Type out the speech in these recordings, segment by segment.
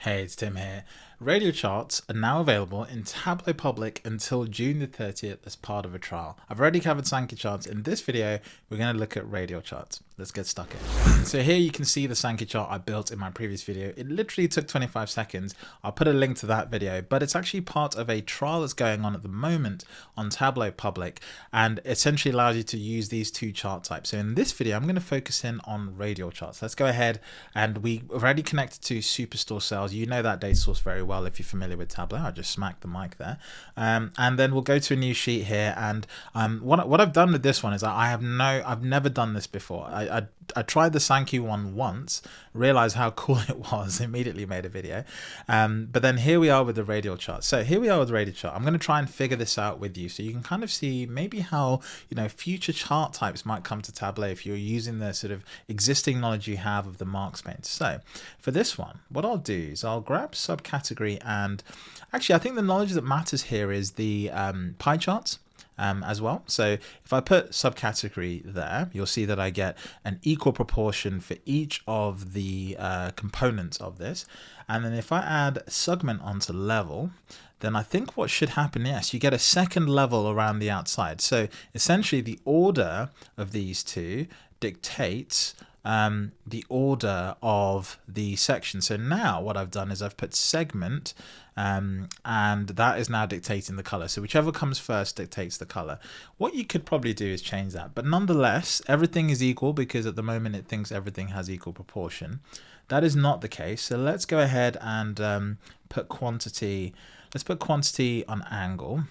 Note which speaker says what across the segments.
Speaker 1: Hey, it's Tim here. Radial charts are now available in Tableau Public until June the 30th as part of a trial. I've already covered Sankey charts. In this video, we're going to look at radial charts. Let's get stuck in. So here you can see the Sankey chart I built in my previous video. It literally took 25 seconds. I'll put a link to that video, but it's actually part of a trial that's going on at the moment on Tableau Public and essentially allows you to use these two chart types. So in this video, I'm going to focus in on radial charts. Let's go ahead and we already connected to Superstore Sales. You know that data source very well well if you're familiar with Tableau. I just smacked the mic there. Um, and then we'll go to a new sheet here. And um, what, what I've done with this one is I have no, I've never done this before. I, I, I tried the Sankey one once, realized how cool it was, immediately made a video. Um, but then here we are with the radial chart. So here we are with the radial chart. I'm going to try and figure this out with you so you can kind of see maybe how, you know, future chart types might come to Tableau if you're using the sort of existing knowledge you have of the marks pane. So for this one, what I'll do is I'll grab subcategory category. And actually, I think the knowledge that matters here is the um, pie charts. Um, as well. So if I put subcategory there, you'll see that I get an equal proportion for each of the uh, components of this. And then if I add segment onto level, then I think what should happen, yes, you get a second level around the outside. So essentially the order of these two dictates um, the order of the section. So now what I've done is I've put segment um, and that is now dictating the color. So whichever comes first dictates the color. What you could probably do is change that. But nonetheless, everything is equal because at the moment it thinks everything has equal proportion. That is not the case. So let's go ahead and um, put quantity. Let's put quantity on angle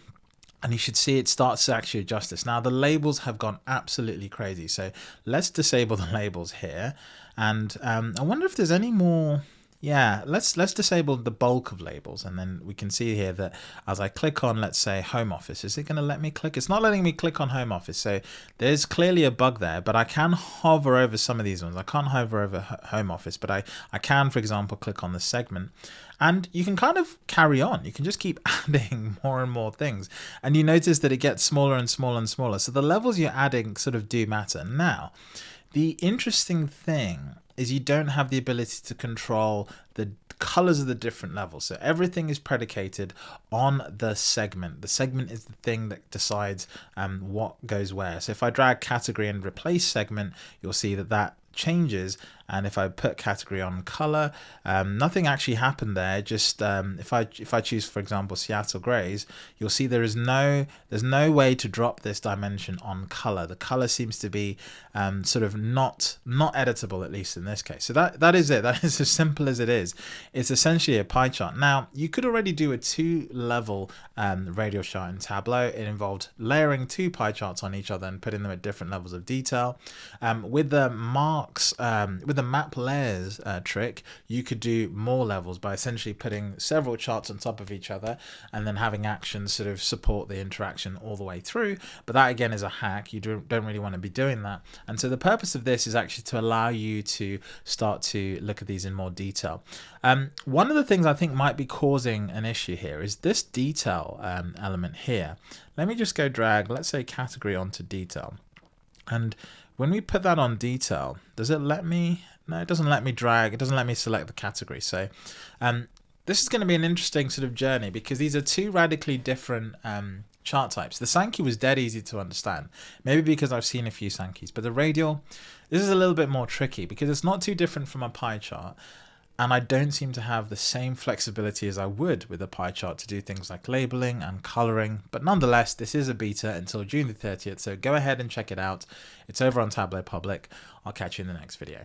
Speaker 1: and you should see it starts to actually adjust this. Now the labels have gone absolutely crazy. So let's disable the labels here. And um, I wonder if there's any more yeah, let's let's disable the bulk of labels and then we can see here that as I click on, let's say home office, is it going to let me click? It's not letting me click on home office. So there's clearly a bug there, but I can hover over some of these ones. I can't hover over home office, but I, I can, for example, click on the segment and you can kind of carry on. You can just keep adding more and more things. And you notice that it gets smaller and smaller and smaller. So the levels you're adding sort of do matter. Now, the interesting thing is you don't have the ability to control the colors of the different levels. So everything is predicated on the segment. The segment is the thing that decides um, what goes where. So if I drag category and replace segment, you'll see that that changes and if I put category on color um, nothing actually happened there. Just um, if I if I choose for example Seattle grays you'll see there is no there's no way to drop this dimension on color. The color seems to be um, sort of not not editable at least in this case. So that that is it. That is as simple as it is. It's essentially a pie chart. Now you could already do a two level um, radial chart in Tableau. It involved layering two pie charts on each other and putting them at different levels of detail. Um, with the marks um, with the map layers uh, trick, you could do more levels by essentially putting several charts on top of each other and then having actions sort of support the interaction all the way through. But that again is a hack. You don't really want to be doing that. And so the purpose of this is actually to allow you to start to look at these in more detail. Um, one of the things I think might be causing an issue here is this detail um, element here. Let me just go drag, let's say category onto detail. And when we put that on detail, does it let me, no, it doesn't let me drag. It doesn't let me select the category. So um, this is going to be an interesting sort of journey because these are two radically different um, chart types. The Sankey was dead easy to understand, maybe because I've seen a few Sankeys, but the radial, this is a little bit more tricky because it's not too different from a pie chart and I don't seem to have the same flexibility as I would with a pie chart to do things like labeling and coloring. But nonetheless, this is a beta until June the 30th, so go ahead and check it out. It's over on Tableau Public. I'll catch you in the next video.